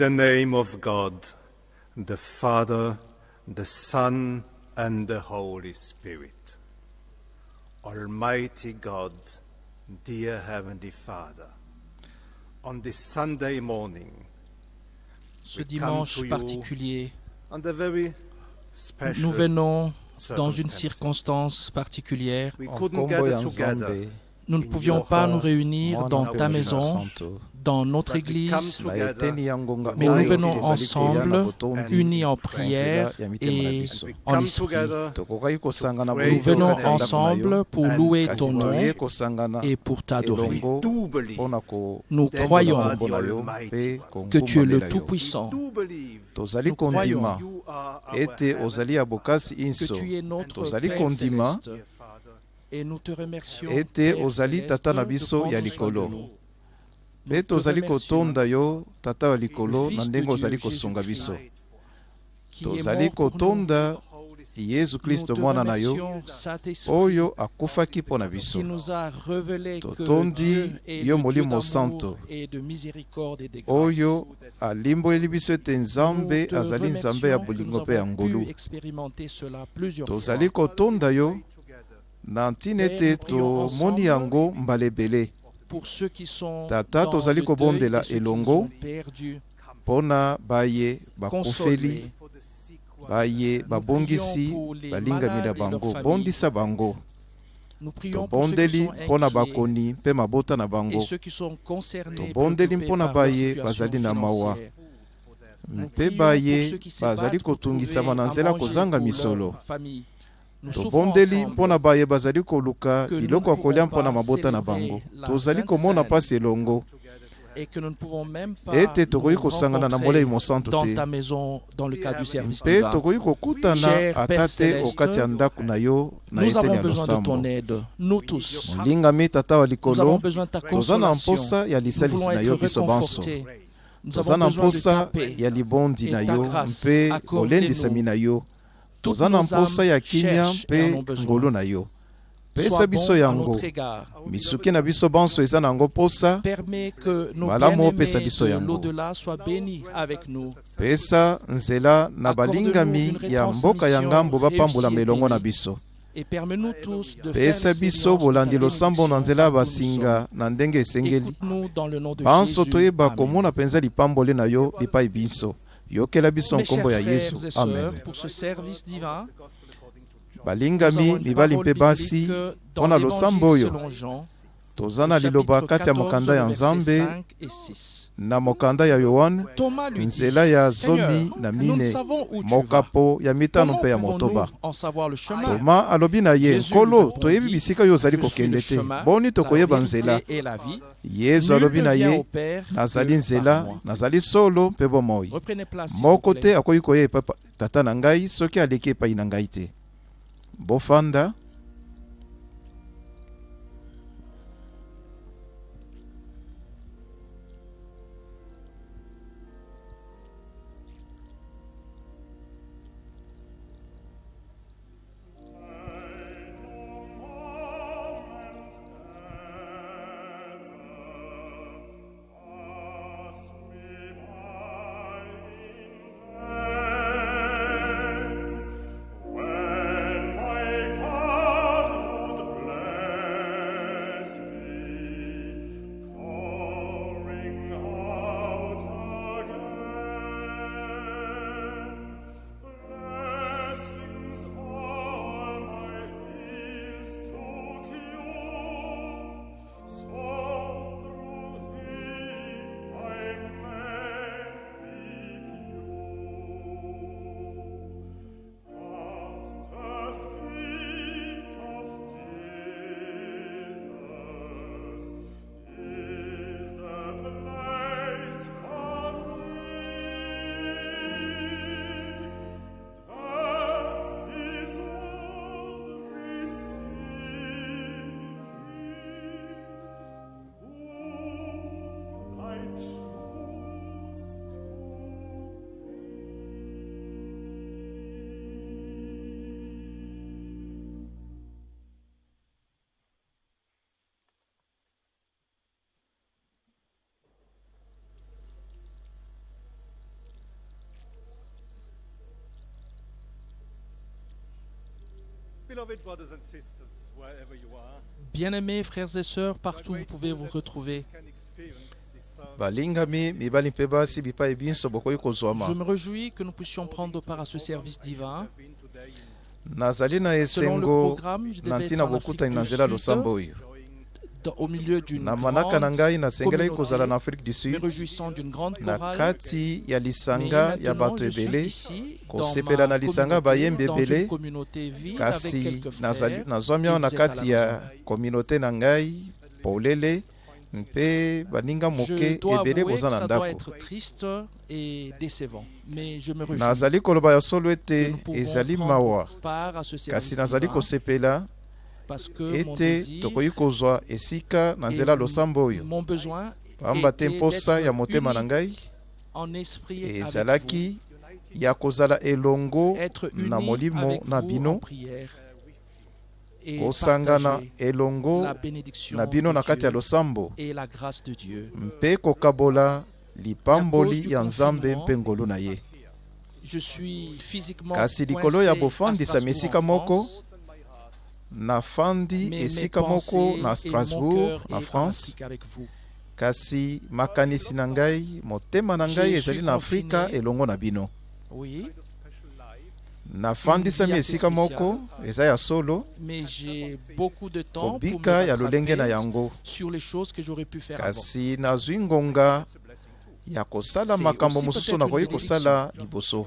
In the name of God, the Father, the Son, and the Holy Spirit. Almighty God, dear Heavenly Father, on this Sunday morning, Ce We come dimanche to you particulier, under very special nous venons dans une circonstance particulière. Nous ne pouvions pas nous réunir dans ta maison, Santo, dans notre église, nga mais nous venons ensemble, unis en prière et en esprit. Nous venons ensemble pour louer ton nom et pour t'adorer. Nous croyons que tu es le Tout-Puissant, Nous croyons. que inso. tu es notre Père céleste. Et nous te remercions, mpe tozali kotonda yo tata ya likolo na ndenge ozali kosunga biso. tozali kotonda yesu klisto mwana na yo oyo akufaki mpo na biso. totondi yo molimo santo oyo alimboeli biso ete nzambe azali nzambe ya bolingo mpe ya ngolu. tozali kotonda yo na ntina ete tomoni yango mbala ebele. tata tozali kobondela elongo mpona baye bakufeli baye babongisi balingami na bango. bondisa bango. Tobondeli mpo na bakoni mpe mabota na bango. tobondeli mpo na baye bazali na mawa. mpe baye bazali kotungisama na nzela kozanga misolo. tobondeli mpo na baye bazali koluka biloko ya kolia mpo na mabota na bango. tozali komona mpasi elongo. ete tokoki kosangana na molei mosantu te. mpe tokoki kokutana ata te okati ya ndako na yo na eteni ya losambo molingami tata wa likolo toza na mposa ya lisalisi na yo biso banso. toza na mposa ya libondi na yo mpe olendisami na yo. toza na mposa ya kimia mpe ngolu na yo. Pesa biso yango misuki na biso bonso eza na yango mposa. Malamu opesa biso yango pesa nzela na balingami ya mboka ya ngambo bapambolama elongo na biso. Pesa biso bolandi losambo na nzela ya basinga na ndenge esengeli. Banso toyeba komona mpenza lipambole na yo epai biso yokela biso nkombo ya yesu amen. sœurs, pour ce service divin, nous balingami mibali mpe basi mpona l'Évangile losambo oyo toza na liloba kati ya 14, mokanda ya versets nzambe. 5 et 6. na mokanda ya yohane nzela ya zomi na mine mokapo ya mitano mpe ya motoba toma alobi na ye nkolo toyebi bisika oyo ozali kokende te. boni tokoyeba nzela. yesu alobi na ye nazali nzela nazali solo mpe bomoi moko te akoki koya epai tata na ngai soki aleki epai na ngai te. Bofanda Bien-aimés frères et sœurs, partout où vous pouvez vous retrouver, je me réjouis que nous puissions prendre part à ce service divin. Selon le programme, je devais être en Afrique du Sud, dans- au milieu d'une na manaka na ngai nasengelaki kozala na communauté, afrique du me sud réjouissant d'une grande na kati ya lisanga ya bato ebele kosepela na lisanga bayembi ebele. kasi nazwami awa na kati ya kominauté na ngai polele mpe baninga moke ebele boza na ndako. nazali koloba ya solo ete ezali mawa. kasi nazali kosepela ete tokoki kozwa esika na nzela losambo oyo. pamba te mposa ya motema na ngai. ezalaki ya kozala elongo na molimo na bino. kosangana elongo na bino na kati ya losambo. mpe kokabola lipamboli ya nzambe mpe ngolu na ye. Kasi likolo ya bofandisami esika moko nafandi esika moko na strasbourg na france. kasi makanisi na ngai motema na ngai ezali na afrika elongo na bino. Oui, nafandisami esika moko eza ya solo. Mais j'ai beaucoup de temps pour me kobika ya lolenge na yango. sur les choses que j'aurais pu faire avant. kasi nazwi ngonga ya kosala makambo mosusu nakoki kosala liboso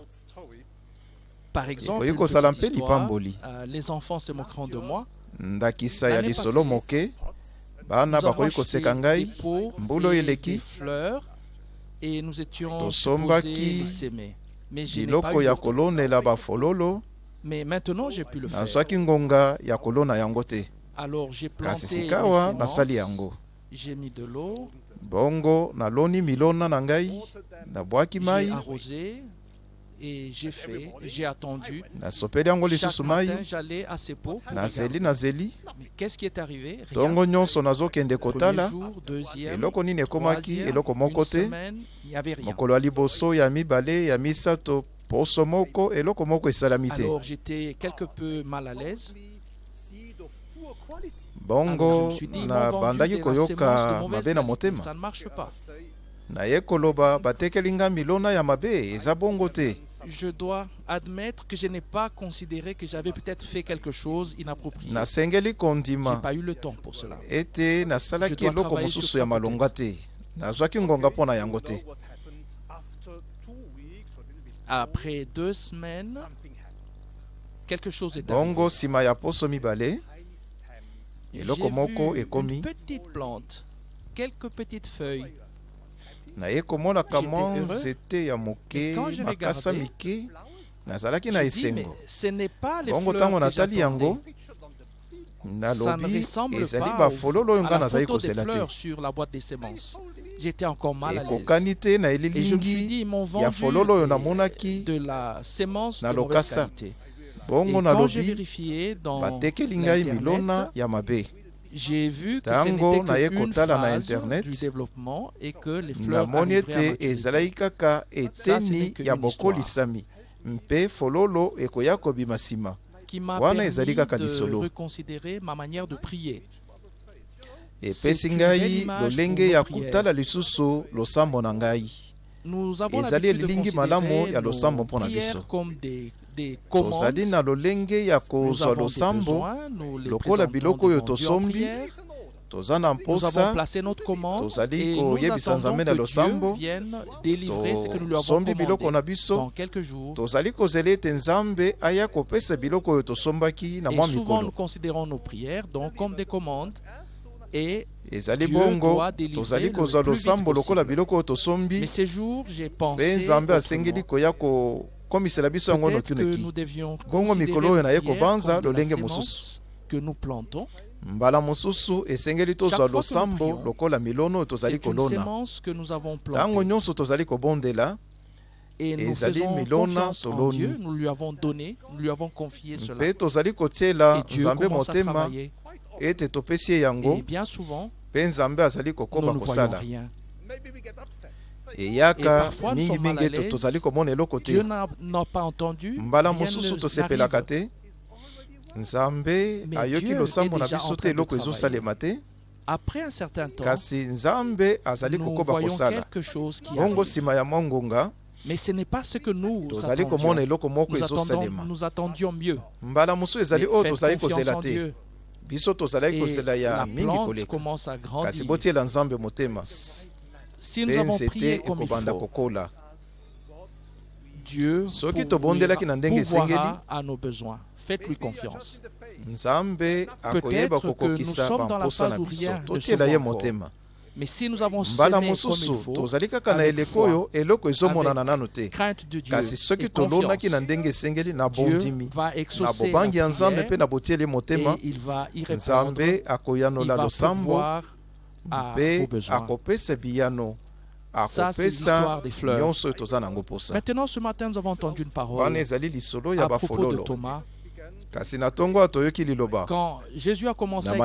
Par exemple, une petite histoire, euh, les enfants se moqueront de moi. ndakisa ya lisolo moke. bana bakoki koseka ngai. mbula et eleki. des fleurs et nous étions Tosombaki. biloko ya kolonela bafololo. Mais maintenant, j'ai pu le faire. nazwaki ngonga ya kolona yango te. Alors, j'ai kasi sikawa nasali yango. J'ai mis de l'eau, bongo naloni milona na ngai. Nabwaki mai arrosé et j'ai fait, j'ai attendu. Chaque matin, j'allais à ces pots. nazeli nazeli Mais qu'est-ce qui est arrivé? Rien. ntongo nyonso nazokende Premier kotala. jour, deuxième, eloko nini ekomaki? eloko moko te. mokolo ya liboso ya mibale ya misato poso moko eloko moko esalami te. Bongo koyoka mabe na motema. naye koloba batekeli nga milona ya mabe eza bongo te Je dois admettre que je n'ai pas considéré que j'avais peut-être fait quelque chose inapproprié. nasengeli J'ai kondima pas eu le temps pour cela. ete nasalaki eloko mosusu ya te nazwaki ngonga yango te Après deux semaines, something happened. quelque chose est bongo arrivé. nsima ya poso mibale eloko J'ai moko ekomi une petite plante, quelques petites feuilles. Naye komonaka J'étais mwa nzete ya moke Et quand je makasa mike nazalaki na esengo ce n'est pas les bongo ntango natali yango nalobi ezali pas bafololo oyo nga nazali kozela te fleurs sur la boîte des semences. J'étais encore mal à l'aise. ekokani te na elilingi ya fololo oyo namonaki de la sémence Na lokasa. bongo nalobi batekeli ngai milona ya mabe j'ai vu que ce n'était qu'une na phase internet, du développement et que les fleurs arriveraient à ete ezalaki kaka eteni ya bokolisami mpe fololo ekoya kobima nsima wana ezali kaka lisolo. reconsidérer ma manière de prier. epesi ngai lolenge ya prières. kotala lisusu losambo na ngai Nous avons Ezali elilingi malamu ya losambo biso. Des, des commandes. tozali na lolenge ya Nous kozwa losambo lokola biloko oyo tosombi, toza na mposa placé notre commande tozali koyebisa nzambe na losambo. vienne délivrer ce que nous lui avons tosombi biloko na dans biso quelques jours. tozali kozela ete nzambe aya kopesa biloko oyo tosombaki na mwa souvent, nous mikolo considérons nos prières donc comme des commandes et ezali bongo. tozali kozwa losambo lokola biloko oyo mais tosombi ces jours, j'ai mpe nzambe asengeli koya kokomisela biso yango devions Bongo mikolo oyo naye kobanza lolenge mosusu. mbala mosusu esengeli tozwa losambo lokola milono oyo tozali kolona ntango nyonso tozali kobondela Et nous ezali milona toloni. Dieu. Nous lui avons donné, nous lui avons confié cela. mpe tozali kotiela nzambe motema ete topesi ye yango Et bien souvent, mpe nzambe azali kokoba kosala eyaka mingimingi ete tozali komona eloko te. Dieu n'a n'a pas entendu. mbala mosusu tosepelaka te. Nzambe ayoki losambo na biso te eloko ezosalema te. Après un certain temps, kasi nzambe azali kokoba kosala. quelque chose qui bongo nsima ya mwa ngonga Mais ce n'est pas ce que nous attendions. Nous, attendons, ezosalema. nous attendions mieux. Mais biso tozalaki kozela ya mingi koleka. kasi botiela nzambe motema Si nous avons prié comme il faut, Dieu pourvoira à nos besoins. Faites-lui confiance. akoyeba que nous sommes dans la phase où rien ne se Mais si nous avons mbala mosusu tozali kaka na eleko oyo eloko ezomonana nano te. crainte de Dieu kasi soki tolonaki na ndenge esengeli na bondimi bobangi ya nzambe mpe botieli motema nzambe akoyanola losambo besoins. akopesa biyano akopesa l'histoire des fleurs. nyonso oyo toza nango posa Maintenant, ce matin, nous avons entendu une wana parole ezali lisolo ya bafololo. Thomas. kasi na ntongo oyo toyoki liloba. Quand Jésus a commencé Na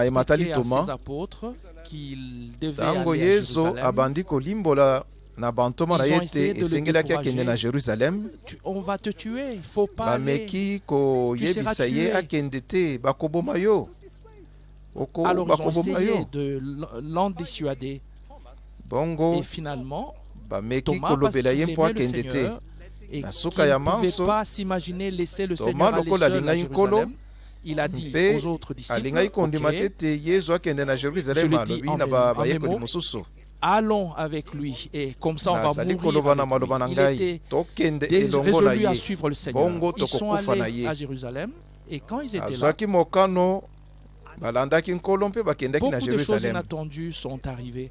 apôtres qu'il devait ntango aller à yesu Jérusalem, abandi kolimbola na bantoma na ye esengelaki akende na va te bameki koyebisa ye akende bakoboma yo Alors ils ont essayé de l'en dissuader. bongo Et finalement, Thomas, parce qu'il aimait le Seigneur, et qu'il ne pouvait pas s'imaginer laisser le Seigneur aller seul à Jérusalem, il a dit aux autres disciples, alingaki kondima te Ok, te yesu akende na jerusalem Je le dis en en allons avec lui et comme ça on va mourir avec lui. Il était résolu à suivre le Seigneur. Ils sont allés à Jérusalem et quand ils étaient là, balandaki nkolo mpe bakendaki na beaucoup de choses jerusalem inattendues sont arrivées.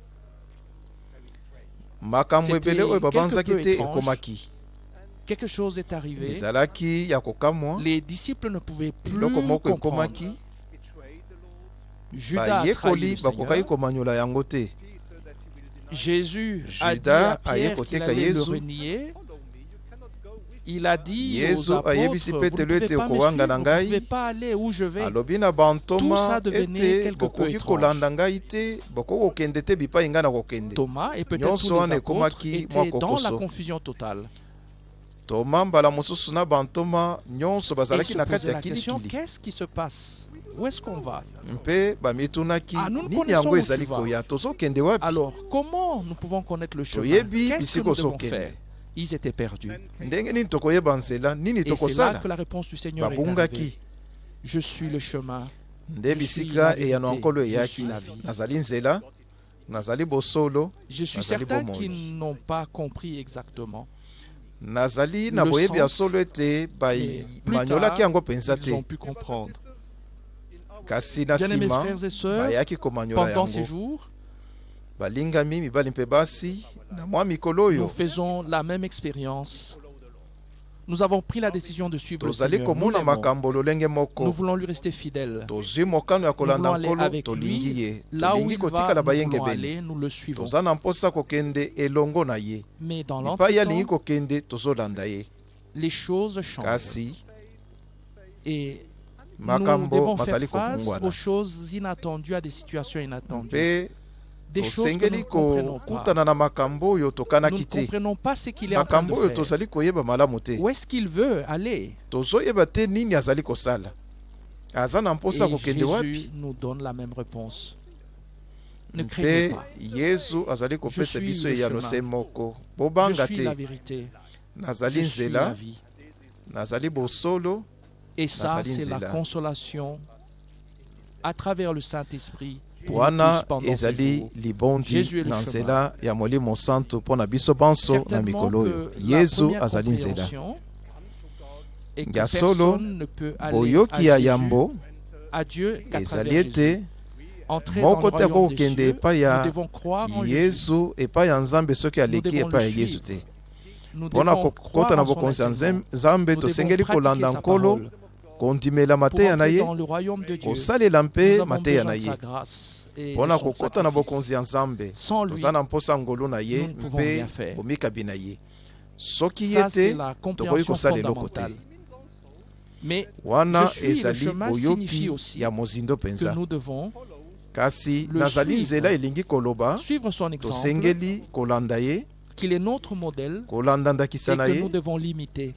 makambo C'était ebele oyo babanzaki quelque peu te étrange. ekomaki Quelque chose est arrivé. ezalaki ya kokamwa Les disciples ne pouvaient plus eloko moko ekomaki bayekoli bakokaki komanyola yango te aye koteka. Il a dit Yesu ayebisi Petelo pouvez ete okowanga na ngai. ne pouvez pas aller où je vais. alobi na Tout bantoma ete bokoki kolanda ngai te bokoki kokende te bipai ngai na kokende. Nyonso wana ekomaki mwa kokoso. toma mbala mosusu na bantoma nyonso bazalaki na kati ya kilikili. Où est-ce qu'on va? Mpe Ah, nous ne connaissons où tu vas. Alors, comment nous pouvons connaître le chemin? Qu'est-ce que nous devons faire? Ils étaient perdus. Et c'est là que la réponse du Seigneur est arrivée. Je suis le chemin. Je suis la vérité, je suis la vie. Je suis certain qu'ils n'ont pas compris exactement. nazali na boyebi ya solo ete tard, yango mpenza Ils ont te pu comprendre. kasi na nsima frères et sœurs, bayaki komanyola pendant ces yango nous faisons la même expérience. Nous avons pris la décision de suivre le Seigneur. Nous, voulons lui rester fidèles. Nous voulons aller avec lui. Là où il va, nous voulons aller, nous le suivons. Mais dans l'entretemps, les choses changent. Et nous devons faire face aux choses inattendues, à des situations inattendues. Tosengeli kokutana na makambo oyo Nous ne tokanaki te comprenons pas ce qu'il est en train de makambo oyo faire. tozali koyeba malamu te Où est-ce qu'il veut aller? Tozoyeba te nini azali kosala aza na mposa Et kokende Jésus wapi? nous donne la même réponse. Ne craignez mpe pas. yesu azali kopesa biso eyano se moko bobanga te la vérité. nazali nzela vie. nazali bosolo Et ça, c'est la consolation à travers le Saint-Esprit. Wana ezali libondi na nzela ya molimo santo mpo na biso banso na mikolo oyo. première azali nzela. Ya solo, boyoki ya yambo ezali ete moko te akokokende cieux, epai ya yesu epai ya nzambe soki aleki epai ya suivre. te devons croire kokota na bokonzi ya nzambe tosengeli kolanda nkolo kondimela mateya na ye kosalela mpe mateya na ye mpona kokota na bokonzi ya nzambe. Sans lui, toza na mposa ngolu na ye nous ne pouvons mpe rien faire. bomikabi na ye. Soki ye te la tokoki kosala eloko te. wana ezali boyoki ya mozindo que mpenza nous devons kasi nazali suivre. nzela elingi koloba suivre son exemple, tosengeli kolanda ye qu'il est notre modèle kolanda ndakisa na que ye. nous devons l'imiter.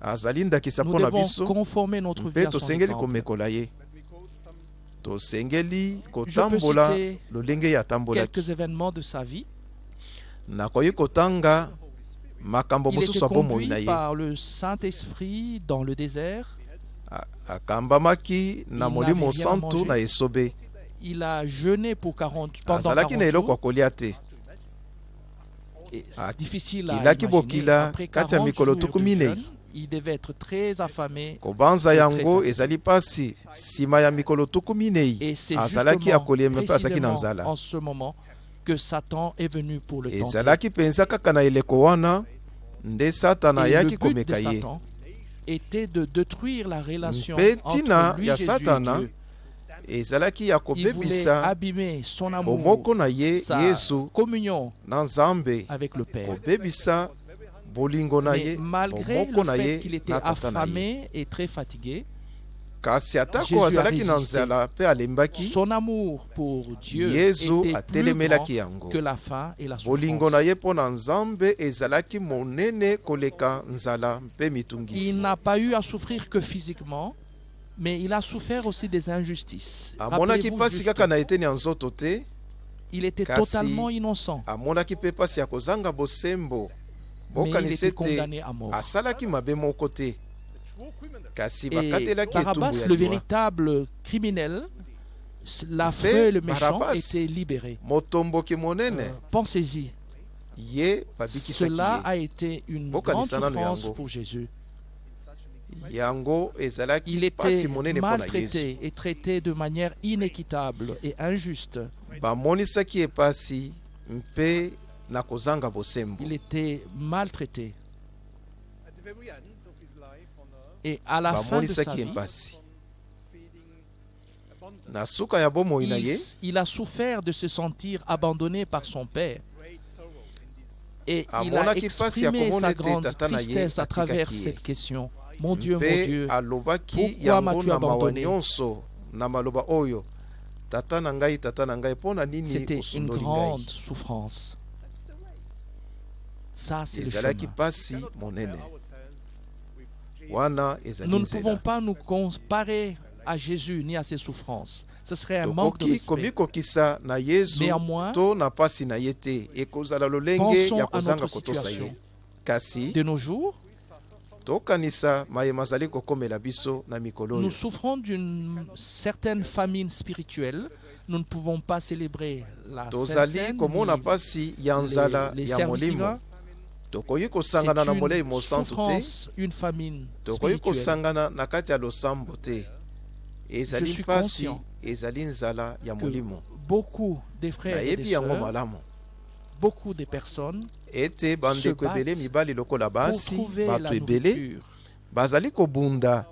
azali ndakisa Nous mpo na devons biso conformer notre vie mpe tosengeli komekola ye tosengeli kotambola lolenge ye atambolaki nakoki kotanga makambo mosusu ya bomoi conduit na ye par le Saint-Esprit dans le désert. A- akambamaki na Il molimo santu na esobe Il a jeûné pour 40, pendant 40 azalaki na eloko ya jours. kolia te Et c'est difficile à kilaki imaginer. bokila Après kati ya 40 mikolo jours tuku de minei. Il devait être très affamé. kobanza Et yango ezali ya mikolo azalaki akolia mpe azalaki na nzala en ce moment que Satan est venu pour le tenter. ezalaki mpenza kaka na eleko wana nde satana Et le ayaki but de komeka ye Satan était de détruire la relation Mpe ntina entre lui, ya Satana, ezalaki ya Il voulait kobebisa abîmer son amour, bomoko na ye sa yesu communion na nzambe avec le Père. kobebisa Mais malgré le fait qu'il était ye affamé et très fatigué, Jésus son amour pour Dieu était plus grand que la faim et la souffrance. Il n'a pas eu à souffrir que physiquement, mais il a souffert aussi des injustices. il était totalement innocent, mais il était condamné à mort. Et Barabbas, le véritable criminel, l'affreux et le méchant, était libéré. Euh, Pensez-y, cela a été une grande souffrance pour Jésus. Il était maltraité et traité de manière inéquitable et injuste. Na kozanga bosembo Il était maltraité. At the very end of his life on earth, Et à la fin de sa vie, mpasi feeding abundant, na suka ya bomoi na il, ye il a souffert de se sentir abandonné par son père. Et il a exprimé sa grande tristesse à travers cette question. Mon Dieu, mon Dieu, alobaki pourquoi yango m'as-tu na mawa abandonné? nyonso na maloba oyo? Tata na ngai tata na ngai mpo na nini c'était une grande souffrance. Ça, c'est le chemin. Nous ne pouvons pas nous comparer à Jésus ni à ses souffrances. Ce serait un manque de respect. Néanmoins, Pensons à notre situation. De nos jours, nous souffrons d'une certaine famine spirituelle. Nous ne pouvons pas célébrer la Sainte tozali Seine, komona ni mpasi ya nzala les, les ya services molimo divins. Tokoki kosangana na molei une mosantu te tokoki kosangana na kati ya losambo te Je ezali mpasi ezali nzala ya molimo. beaucoup des frères et des nayebi yango sœurs, malamu. beaucoup de personnes ete bandeko ebele mibali lokola basi bato ebele nourriture. bazali kobunda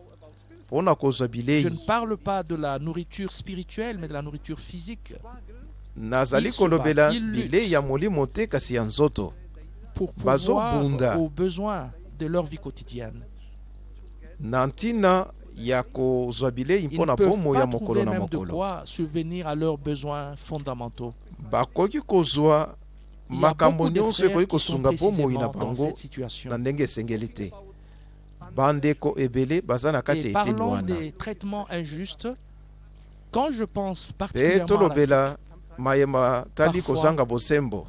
mpo na kozwa bilei Je ne parle pas de la nourriture spirituelle, mais de la nourriture physique. nazali Ils se kolobela bilei ya molimo te kasi ya nzoto pour aux besoins de leur vie quotidienne. na Ils mpo ne na peuvent pas trouver na même de quoi subvenir à leurs besoins fondamentaux. bakoki kozwa makambo nyonso ekoki kosunga bomoi na précisément dans bango cette situation. na ndenge esengeli te bandeko ebele baza na kati ya eteni wana mpe tolobela mayema tali kozanga bosembo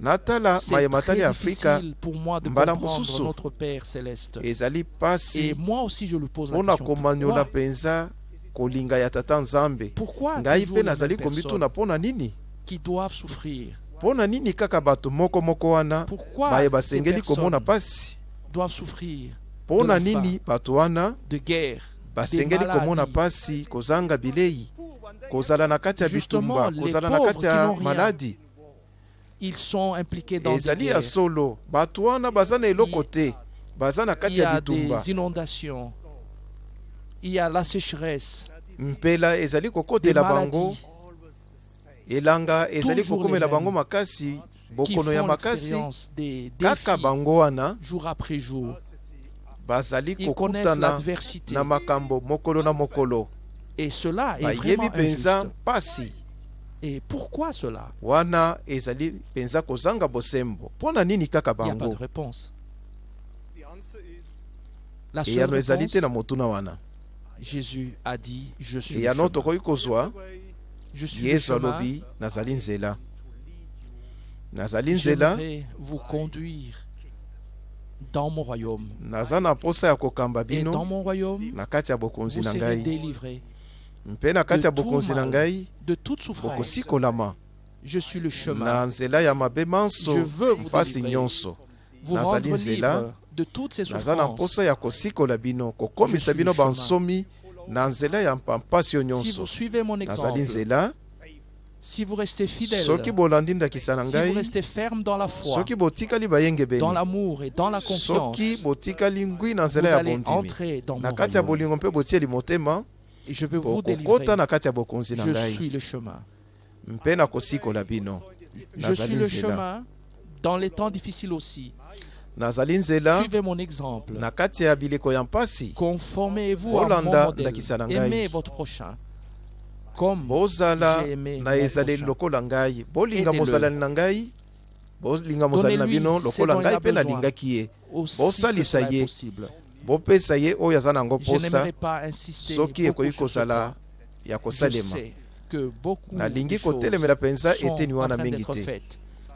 natala mayema atali afrika mbala mosusu. ezali mpasi mpo na komaniola mpenza kolinga ya tata nzambe. Ngai mpe nazali komituna mpo na nini? mpo na nini kaka bato moko moko wana? Baye basengeli komona pasi. mpo na nini bato wana? basengeli komona pasi kozanga bilei. Kozala na kati ya bitumba kozala na kati ya maladi. Ils sont impliqués dans des guerres. solo. Bato wana baza na eloko te baza na Il kati y ya a bitumba des inondations. Il y a la sécheresse, mpela ezali kokotela bango. Elanga ezali kokomela bango makasi. Bokono ya makasi. kaka bango wana jour après jour. bazali Ils connaissent kokutana l'adversité. na makambo mokolo na mokolo. Et cela est vraiment mpenza injuste. Et pourquoi cela? Wana ezali mpenza kozanga bosembo mpo na nini kaka Il n'y a pas de bango réponse. The answer is La seule eyano ezali te réponse, na motuna wana Jésus a dit, je suis eyano chemin. tokoki kozwa Je suis le yesu chemin. alobi nazali nzela nazali nzela J'aimerais vous conduire dans mon royaume. naza na mposa ya kokamba Et dans bino mon royaume, na kati ya bokonzi vous na serez ngai mpe na kati ya bokonzi na ngai de toute souffrance. Je suis le chemin. Je veux vous délivrer. Vous rendre libre de toutes ces souffrances. Si vous suivez mon exemple, si vous restez fidèle, si vous restez ferme dans la foi, dans l'amour et dans la confiance, vous allez entrer dans mon royaume. Et je veux vous délivrer. Je suis le chemin. Je suis le chemin dans les temps difficiles aussi. nazali nzela Suivez mon exemple. na kati ya bileko ya mpasi Conformez-vous à mon Bolanda modèle. ndakisa na ngai. Aimez votre prochain. Comme bozala j'ai aimé na mon ezaleli prochain. lokola ngai bolinga Aidez-le. mozalani na ngai bolinga na bino lokola ngai mpe nalingaki ye bosalisa ye. bopesa ye oyo aza na yango mposa soki ekoki kozala ya kosalema. nalingi kotelemela mpenza eteni wana mingi te.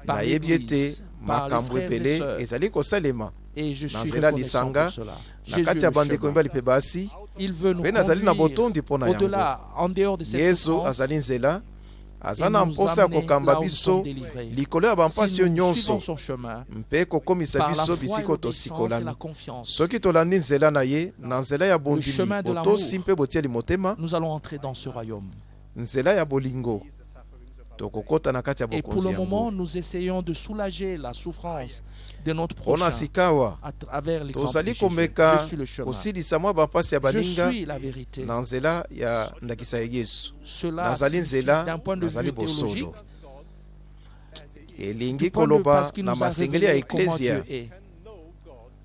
nayebi ete makambo ebele ezali kosalema. Na nzela ya lisanga na kati ya bandeko mibali mpe basi mpe nazali na botondi mpo na yango yesu azali nzela aza na mposa ya kokamba biso likolo ya bampasi Si oyo nyonso. son chemin, mpe kokomisa biso bisika tosikolami soki tolandi nzela na ye na nzela ya bondimi chemin de botosi mpe botieli motema nous allons entrer dans ce royaume. nzela ya bolingo tokokota na kati ya Et pour bokonzi le moment, yango nous essayons de notre prochain. À travers l'exemple de Jésus. Je suis le chemin. Je suis la vérité. Cela signifie, d'un point de vue théologique, elingi koloba na masengeli ya eklesia.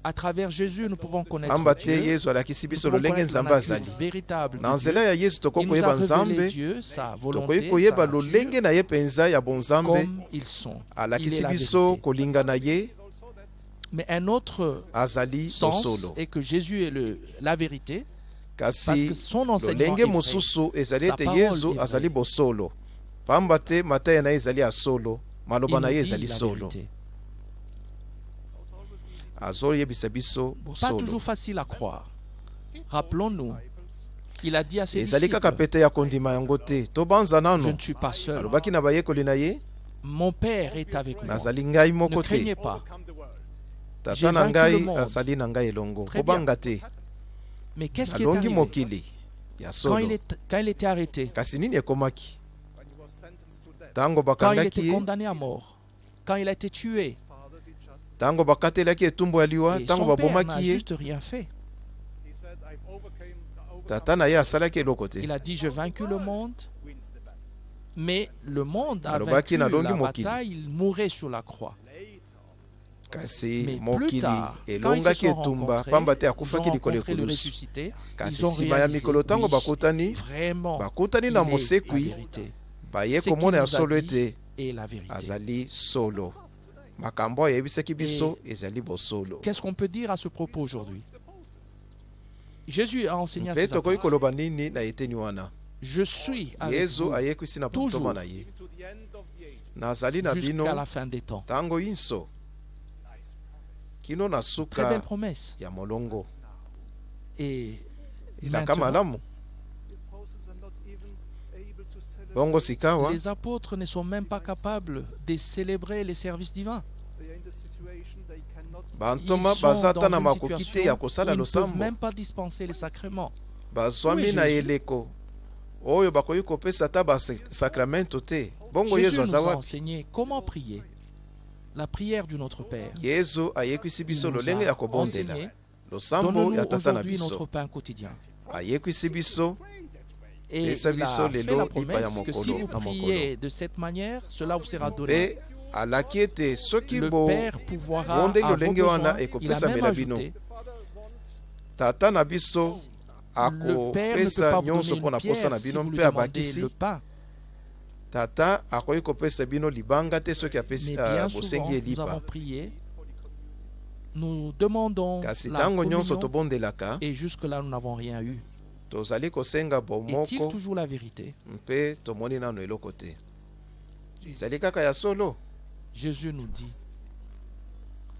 À travers Jésus, nous pouvons connaître te yesu alakisi biso lolenge nzambe azali. na nzela ya yesu tokoki koyeba nzambe. Tokoki koyeba lolenge na ye mpenza ya bonzambe. Alakisi ye Mais un autre azali sens bosolo est que Jésus est le, la vérité, parce que son enseignement est mosusu ezali ete est azali bosolo pamba te mateya na ye ezali ya solo maloba na ye ezali la solo vérité. azoyebisa biso Pas bosolo toujours facile à croire. Rappelons-nous, il a dit à ses ezali kaka disciples, pete ya kondima yango te tobanza je nano ne suis pas seul. alobaki na bayekoli na ye Mon Père est avec moi. nazali ngai Ne moko te craignez pas. Tata na ngai azali na ngai elongo kobanga te. Nalongi mokili. Ya quand solo. kasi nini ekomaki? Ntango quand il était bakangaki. ye condamné à mort, quand il a été tué, ntango bakatelaki etumbu ya liwa ntango babomaki ye. juste rien fait. tata na ye asalaki eloko te. Il a dit, j'ai vaincu le monde, mais le monde a vaincu la bataille, il mourait sur la croix. Kasi mokili elongaki sont etumba pamba te akufaki likolo ekulusu ressuscité, kasi nsima ya mikolo ntango bakutani vraiment, bakutani na mosekwi vérité. baye komona ya solo ete et la vérité. azali solo. Makambo oyo ayebisaki biso ezali bosolo. Qu'est-ce qu'on peut dire à ce propos aujourd'hui? Jésus a enseigné à mpe tokoki koloba nini na eteni wana? Je suis avec yesu vous ayekwisi na toujours botoma na ye. Nazali na bino jusqu'à la fin des temps. ntango nyonso kino na Très suka ya molongo. Et elaka malamu bongo sikawa les apôtres ne sont même pas capables de célébrer les services divins. bantoma baza ata na makoki te situation ya kosala ils ne peuvent losambo même pas dispenser les sacrements. bazwami na eleko. Oyo bakoki kopesa ata basakramento te bongo nous aza wapi enseigné comment prier. La prière du Notre Père. yesu ayekwisi Il biso nous lolenge ya a kobondela enseigné. losambo Donne-nous ya tata na aujourd'hui notre biso pain quotidien. ayekwisi biso Et il a fait la promesse que si vous priez de cette manière, cela vous sera donné. alaki ete soki Le bo lolenge wana bino tata na biso akopesa nyonso mpo na posa na bino mpe abakisi pain. Tata akoki kopesa bino libanga te soki Mais apesi bien souvent, bosengi ye nous avons lipa prié, Nous demandons kasi la ntango nyonso communion tobondelaka et jusque-là nous n'avons rien eu. tozali kosenga bomoko toujours la vérité? mpe tomoni nano eloko te. Ezali kaka ya solo. Jésus nous dit,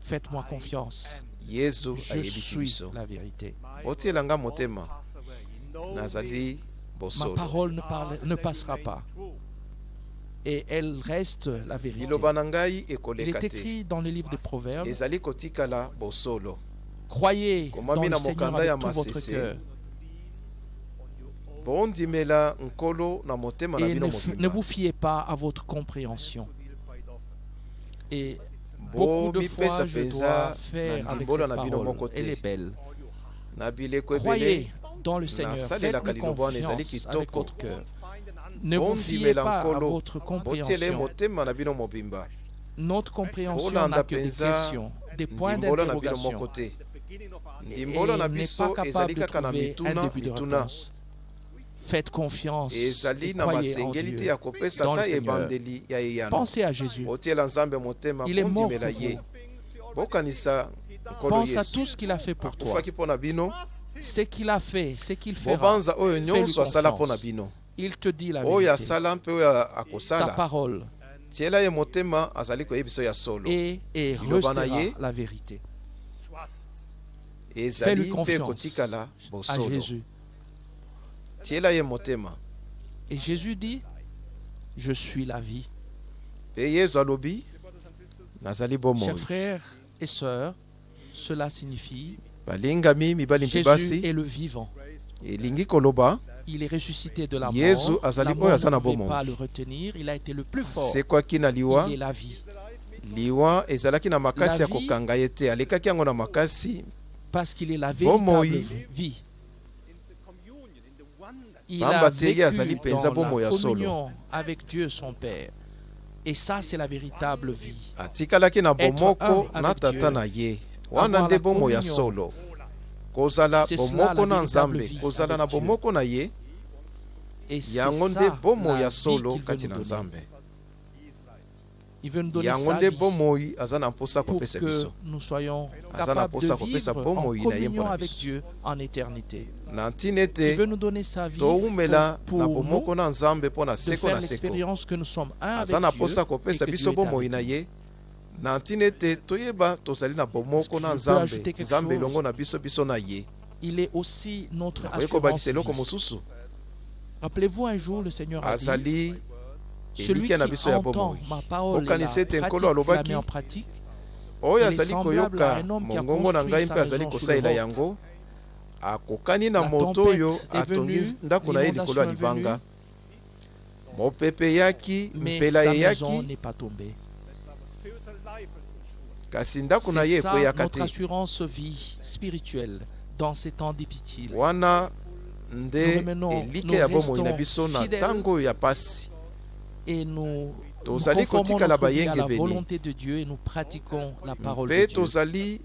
faites-moi confiance, yesu je ayebisi suis biso. la vérité. otielanga motema. Nazali Ma parole ne, parle- ne passera pas. Et elle reste la vérité. Il est écrit dans le livre des Proverbes, croyez dans le Seigneur avec tout votre cœur et ne, ne vous fiez pas à votre compréhension. Et beaucoup de fois, je dois faire avec cette parole. Elle est belle. Croyez dans le Seigneur. Faites-lui confiance avec votre cœur. Ne vous fiez pas à votre compréhension. Notre compréhension n'a que des questions, des points d'interrogation. Et n'est pas capable de trouver un début de réponse. Faites confiance et croyez en Dieu. dans le Seigneur. Pensez à Jésus. Il est mort pour vous. Pense à tout ce qu'il a fait pour toi. Ce qu'il a fait, ce qu'il fera. na confiance. Il te dit la vérité. Sa parole et, et restera la vérité. Fais-lui confiance À Jésus. Et Jésus dit, je suis la vie. Chers frères et sœurs, cela signifie Jésus est le vivant. Il est ressuscité de la mort. La mort ne bomoi. pas le retenir. Il a été le plus fort. na liwa? Il est la vie. liwa ezalaki na makasi La ya vie- kokanga ye te alekaki yango na makasi Parce qu'il est la Bomoi. véritable vie. Il Pamba a te ye azali vécu penza dans bomoi la ya solo. communion avec Dieu son Père. Et ça, c'est la véritable vie. atikalaki na bomoko na avec tata Dieu. na ye wana Avoir nde la bomoi ya communion. solo kozala bomoko na nzambe vie kozala na bomoko na ye. Yango nde bomoi ya solo kati nous na donner. nzambe. Il veut nous donner yango sa nde vie bomoi aza na mposa kopesa biso. Aza na mposa kopesa bomoi na ye mpona biso. Na ntina Il ete veut nous donner sa vie toumela na bomoko nous na nzambe mpo na seko na seko. aza na mposa kopesa biso bomoi na nous. ye na ntina ete toyeba tozali na bomoko na nzambe. nzambe elongo na biso biso na ye. Kobakisa eloko mosusu. Azali celui elike na qui biso ya bomoi. ete nkolo alobaki, oyo azali koyoka. mongongo na ngai mpe azali maison sur kosalela le roc. yango akokani na La moto tempête oyo est atongi venue, ndako na ye likolo ya l'inondation est libanga. mopepe eyaki mais mpela sa maison eyaki C'est ça notre assurance vie spirituelle dans ces temps difficiles. Nous nde remenons- elike nous ya bomoi na restons biso na fidèles ntango oyo ya pasi. Et nous, nous tozali conformons kotikala vie à la volonté de Dieu et nous pratiquons la parole de mpe Dieu. tozali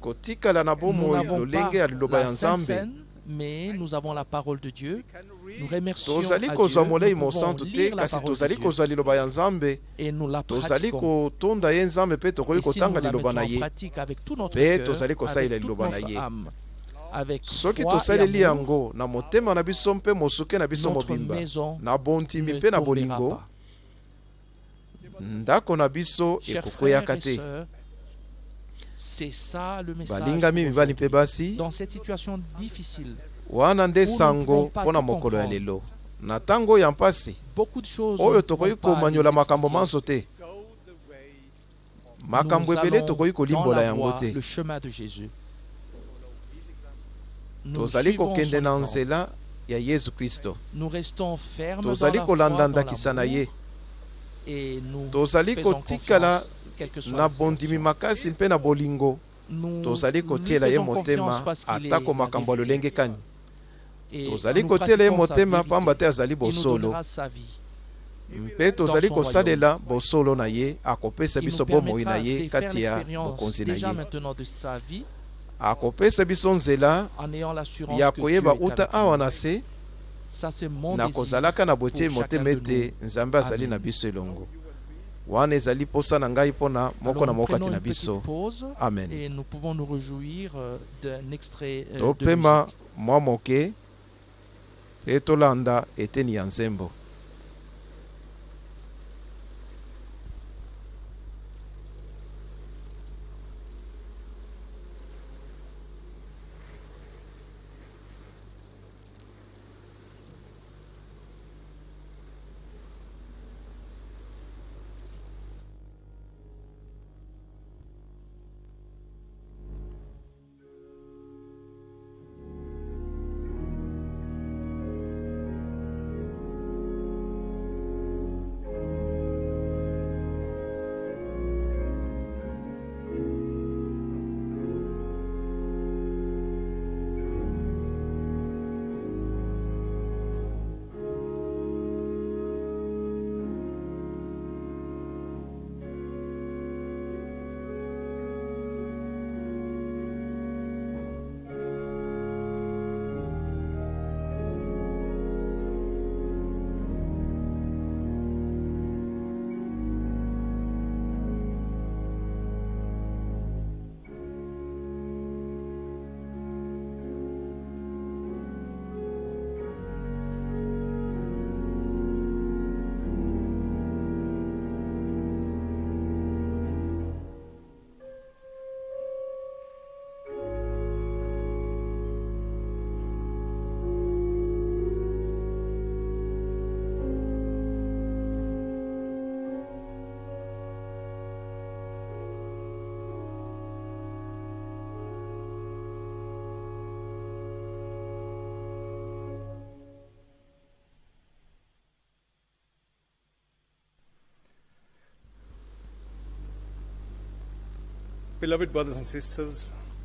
kotikala na Nous bomoi n'avons lolenge pas ya liloba ya la Sainte nzambe Seine, mais nous remercions tozali kozwa molei mosantu te kasi tozali kozwa liloba ya nzambe. Et nous la tozali kotonda ye nzambe mpe tokoki kotanga liloba na en ye. pratique avec tout notre Pe cœur, tozali kosalela liloba na ye. soki tosaleli yango na motema na biso mpe mosuke na biso mobimba maison na bondimi ne mpe na bolingo ndako na biso ekokweyaka te. sœurs, c'est ça le message balingami mibali mpe basi wana nde sango mpo na mokolo ya lelo. Na ntango ya mpasi oyo tokoki komanyola makambo manso te. Makambo ebele tokoki kolimbola yango te. tozali kokende na nzela ya yesu kristo. Tozali kolanda ndakisa na ye. Tozali kotikala na bondimi makasi mpe na bolingo. Tozali kotiela ye motema atako makambo ya lolenge kani. tozali kotiela ye motema pamba te azali bosolo. mpe tozali kosalela bosolo na ye akopesa biso bomoi na ye kati ya bokonzi na ye. akopesa biso nzela ya koyeba uta awa na se na kozalaka na botie motema ete nzambe azali na biso elongo. Wana ezali mposa na ngai mpona moko na moko kati na biso. amen. topema mwa moke. Mpe tolanda eteni ya nzembo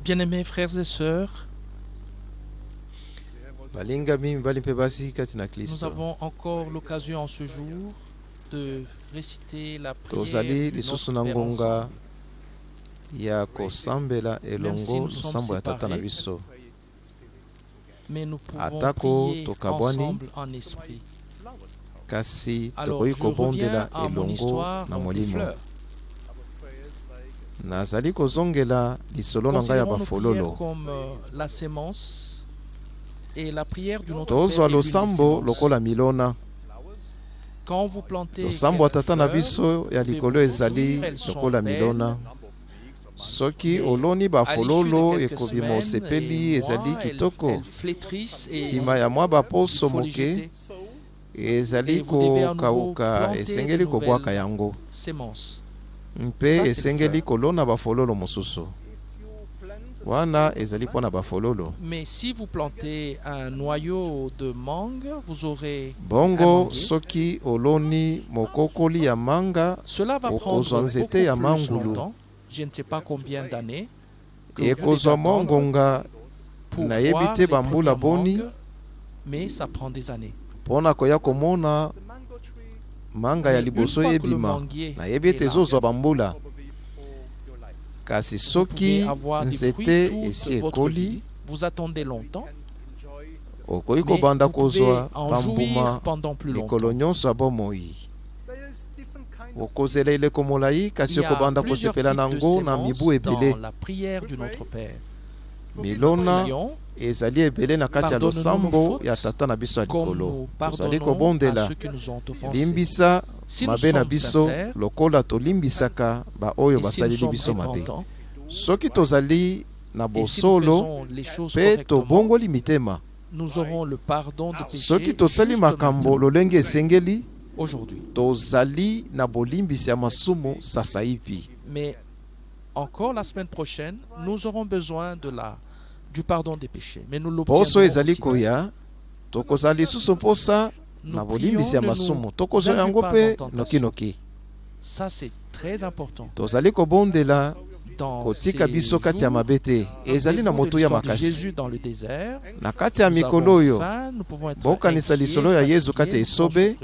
Bien-aimés frères et sœurs, nous avons encore l'occasion en ce jour de réciter la prière lisusu Notre Père ensemble. ya kosambela elongo nsambo ya tata na biso Mais nous pouvons Atako prier tokabwani, ensemble en esprit. kasi Alors, tokoki je reviens kobondela à mon elongo na molimo. nazali kozongela lisolo na ngai ya bafololo. tozwa losambo lokola milona. Losambo ya tata na biso ya likolo ezali lokola milona. Soki oloni bafololo ekobima osepeli ezali kitoko. nsima ya mwa baposo moke ezali kokauka esengeli kobwaka yango. Mpe Ça, c'est esengeli le kolona bafololo mosusu wana ezali mpo na bafololo Mais si vous plantez un noyau de mangue, vous aurez bongo soki oloni mokokoli ya manga Cela va Au- prendre aux anzete beaucoup ya mangulu. Je ne sais pas combien d'années. ekozwa mwa ngonga nayebi te bambula boni. Mais ça prend des années. koya komona manga ya liboso fois que le ebima manguier nayebi ete ezozwa bambula kasi vous soki nzete esi ekoli vie. Vous attendez longtemps, okoki kobanda kozwa bambuma pendant plus mikolo longtemps. nyonso ya bomoi okozela eleko molai kasi okobanda kosepela nango na mibu ebele milona ezali ebele na kati ya losambo ya tata na biso ya likolo. nous tozali kobondela. ceux qui nous ont offensés. limbisa mabe na biso lokola tolimbisaka baoyo basaleli biso mabe. soki tozali na bosolo mpe tobongoli mitema. soki tosali makambo lolenge esengeli aujourd'hui. tozali na bolimbisi ya masumu sasa hivi. Mais encore la semaine prochaine, nous aurons besoin de la, du pardon des péchés. Mais nous poso ezali koya tokozala lisusu mposa na bolimbisi ya masumu. Tokozwa yango mpe nokinoki tozali kobondela kotika biso kati ya mabe te ezali na motu ya makasi. Na kati ya mikolo oyo bokanisa lisolo ya yezu kati ya esobe.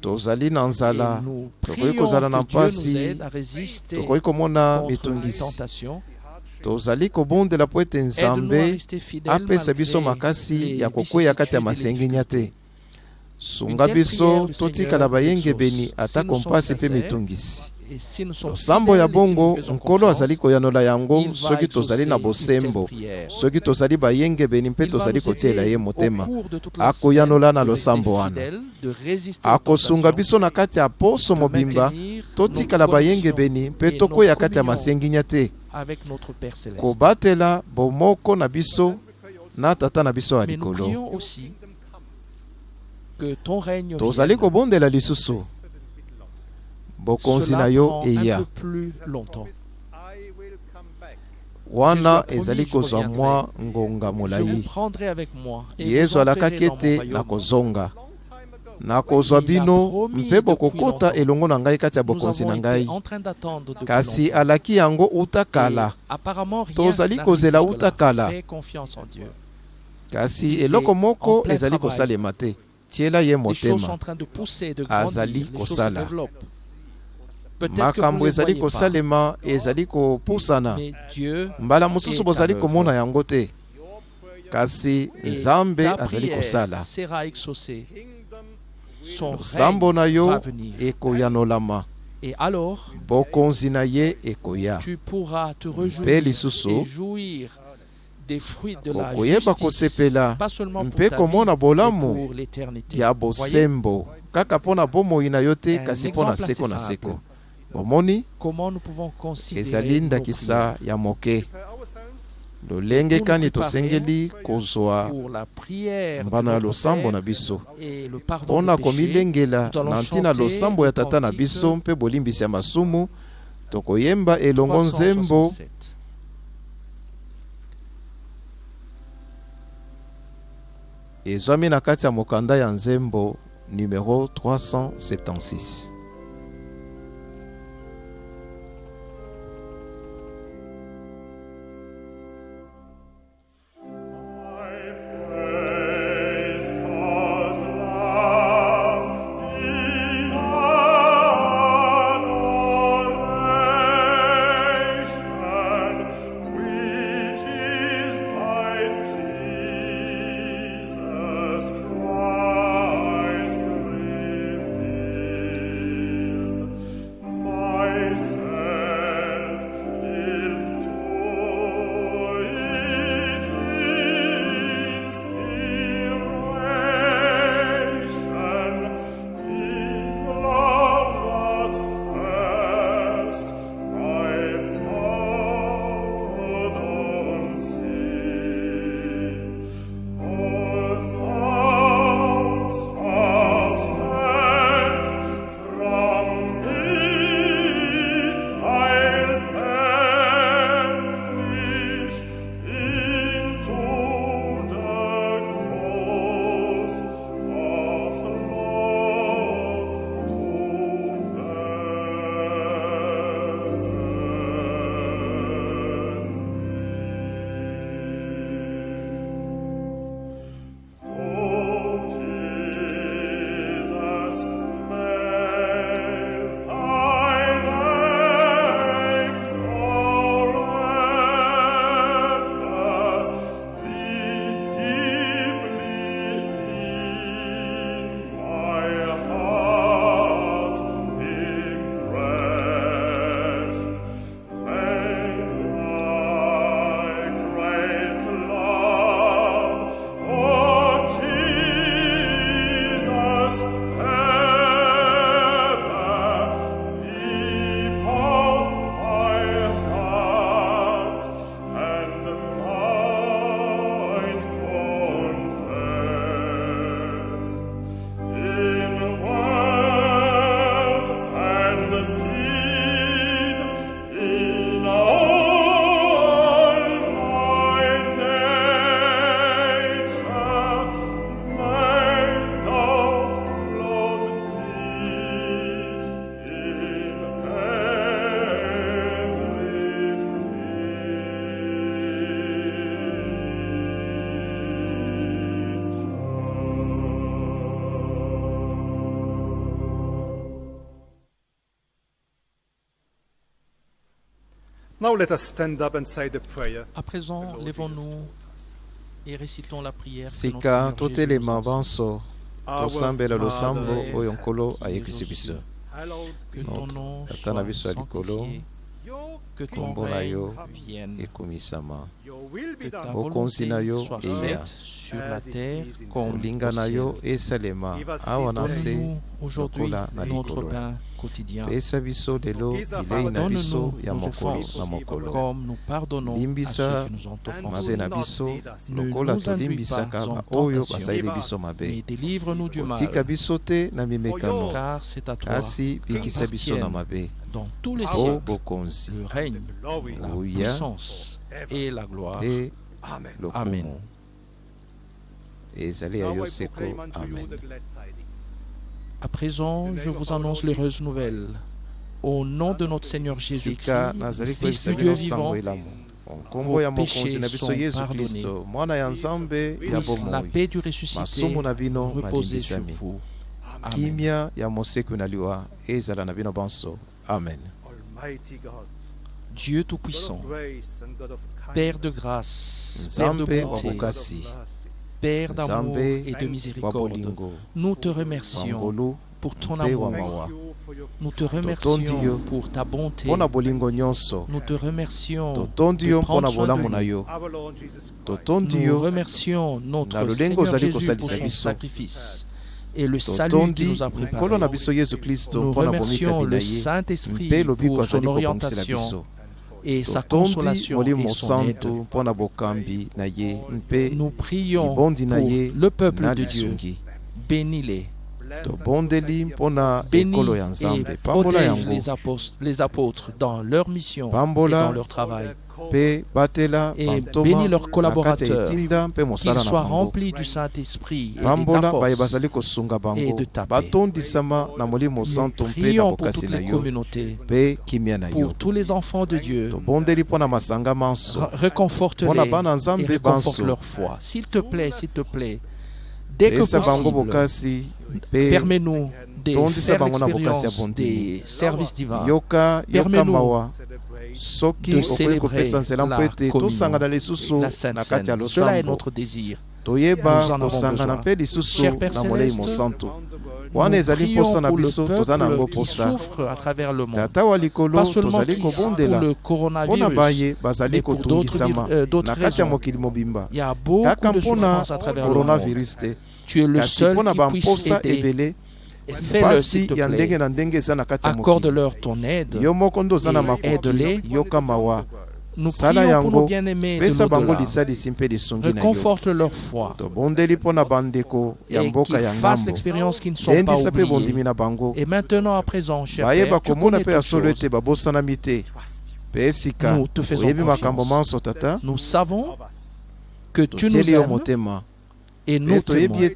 tozali na nzala. tokoki kozala na mpasi. tokoki komona mitungisi. tozali kobondela po ete nzambe apesa biso makasi ya kokwea kati ya masengenya te. sunga biso totikala bayengebeni atako mpasi mpe mitungisi losambo ya bongo nkolo azali koyanola yango soki tozali na bosembo. soki tozali bayengebeni mpe tozali kotiela ye motema. akoyanola na losambo wana. akosunga biso na kati ya poso mobimba. totikala bayengebeni mpe tokwea kati ya masenginya te. Avec notre Père céleste. kobatela bomoko na biso na tata na biso ya likolo. prions aussi que ton règne tozali kobondela lisusu. Bokonzi na yo eya. peu plus longtemps. wana ezali kozwa je mwa ngonga molai prendrai avec moi. et yesu alakaki ete nakozonga nakozwa bino mpe bokokota elongo na ngai kati ya bokonzi na ngai. kasi alaki yango uta kala tozali kozela uta kala kasi eloko moko ezali kosalema te. Tiela ye motema. azali kosala. makambo ezali kosalema ezali kopusana. Mbala mosusu bozali komona yango te. Kasi nzambe azali kosala. Son na yo venir. ekoyanolama Et alors, bokonzi na ye ekoya tu pourras te réjouir et jouir des fruits de la justice, pas seulement pour ta vie, mais pour l'éternité. ya bosembo. Kaka mpo na bomoi na yo te Un kasi mpo na exemple seko assez na simple. seko bomoni comment nous pouvons considérer ezali nos ndakisa ya moke. Pour lolenge kani tosengeli kozwa mbano ya losambo na biso. mpo na komilengela na ntina losambo ya tata na biso mpe bolimbisi ya masumu. Tokoyemba elongo 367. nzembo. Ezwami na kati ya mokanda ya nzembo numero 376 À présent, lèvons-nous et récitons la prière. sika tosambela losambo oyo nkolo biso hallowed Que ton Notre nom soit sanctifié, que ton règne vienne, will que be ta volonté soit faite sur la terre comme au ciel. se Donne-nous aujourd'hui notre pain quotidien, pesa biso lelo Forgive us bilei our na debts. biso Donne-nous ya nos offenses, comme nous pardonnons à Limbisa ceux qui nous ont offensés. Ne nous induis pas en tentation. Mais délivre-nous du mal, car c'est à toi, kasi dans tous les siècles, bokonzi le règne, la puissance et la gloire. Amen. Amen. À présent, je vous annonce l'heureuse nouvelle. Au nom de notre Seigneur Jésus-Christ, Fils du Dieu vivant, nkombo ya vos mokonzi na péchés biso sont yesu pardonnés. kristo mwana ya nzambe ya puisse la bomoi paix du ressuscité masumu na bino reposer sur malimbisami vous. Amen. kimia ya moseku na liwa ezala na bino bonso amen. Dieu Tout-Puissant, Père de grâce, Père de bonté, Père d'amour et de miséricorde, nous te remercions pour ton amour. Nous te remercions pour ta bonté. Nous te remercions de prendre soin de nous. Nous remercions notre Seigneur Jésus pour son sacrifice et le salut qu'il nous a préparé. Nous remercions le Saint-Esprit pour son orientation et sa consolation et son aide. Nous prions pour le peuple de Dieu. Bénis-les, tobondeli protect mpo na bénis ekolo ya et nzambe pambola protège yango les apôtres, dans leur mission et dans leur travail. Et bénis leurs collaborateurs, qu'ils soient remplis du Saint-Esprit et et de ta paix. Nous prions pour toutes les communautés, pour tous les enfants de Dieu. Réconforte-les et réconforte leur foi. S'il te plaît, s'il te plaît, dès que possible, permets-nous de faire na l'expérience des services divins. yoka yoka Permets-nous de célébrer mpo la communion, La Sainte na Seine. Cela est notre désir. toyeba Nous en avons kosangana besoin. mpe lisusu na molei mosantu wana Nous ezali prions mposa na pour le biso toza na yango peuple qui mposa souffre à travers le monde. tata wa likolo Pas seulement tozali qui pour kobondela le mpo na coronavirus. baye bazali mais pour kotungisama d'autres, euh, na kati ya raisons. mokili mobimba Il y a beaucoup kaka de mpona souffrance à travers le monde. coronavirus te Tu es le kasi qui puisse bamposa aider. ebele Fais-le, s'il te plaît. Accorde-leur ton aide. aide-les. Nous prions pour nos bien-aimés de l'au-delà. Reconforte leur foi et qu'ils fassent l'expérience qu'ils ne sont pas oubliés. Et maintenant, à présent, cher Père, tu connais toutes choses. Nous te faisons confiance. Nous savons que tu nous aimes et nous toyebi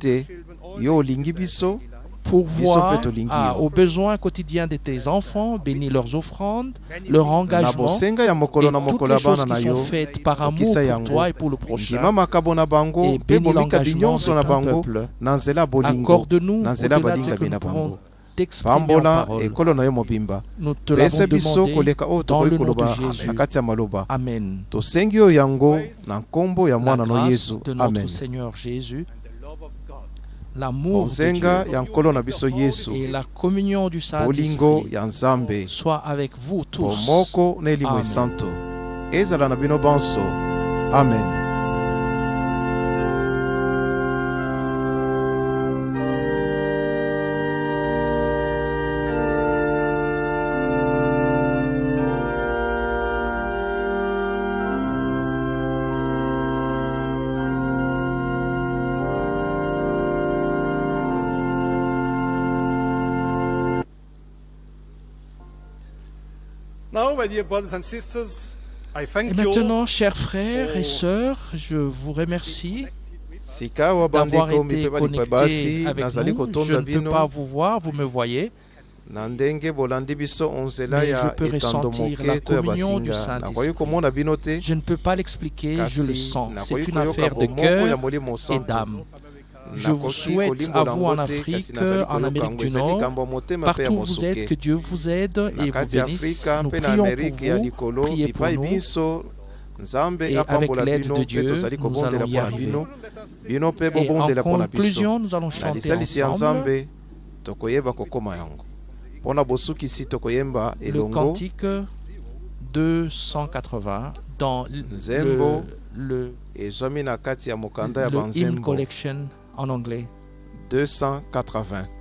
t'aimons ete yo olingi biso pour Biso voir mpe tolingi ah, yo. aux besoins quotidiens de tes enfants, bénis leurs offrandes, leur engagement et toutes les choses qui sont faites par amour pour toi et pour le prochain. Et bénis l'engagement de ton peuple. Accorde-nous au-delà de ce que nous pouvons bango t'exprimer en pambola parole. ekolo na yo mobimba Nous te pesa l'avons biso demandé koleka oyo dans tokoki le nom koloba de Jésus. na kati ya maloba Amen. tosengi yo yango na nkombo ya La mwana no grâce yesu de notre amen Seigneur Jésus, and the love of God l'amour ya biso yesu. et la communion du bolingo Saint-Esprit ya nzambe. soit avec vous tous. bomoko na elimo Amen. esanto ezala na bino bonso. Amen Et thank you maintenant, chers frères et sœurs, je vous remercie d'avoir été connectés avec nous. Je ne peux pas vous voir, vous me voyez, Mais je peux ressentir la communion du Saint-Esprit. je ne peux pas l'expliquer, je le sens. C'est une affaire de cœur et d'âme. Je vous souhaite à vous en Afrique, nazali en Amérique du Nord, Partout où vous êtes, que Dieu vous aide et vous bénisse. Nous prions pour vous, priez pour nous. Et avec l'aide de Dieu, nous allons y arriver. Et en conclusion, nous allons chanter ensemble. Le cantique 280 dans le, ya le, le hymn collection en anglais. 280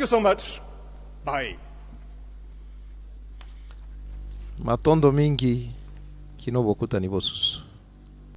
Thank you so much. Bye. Maton Domingi, Kinobokuta Nibosus.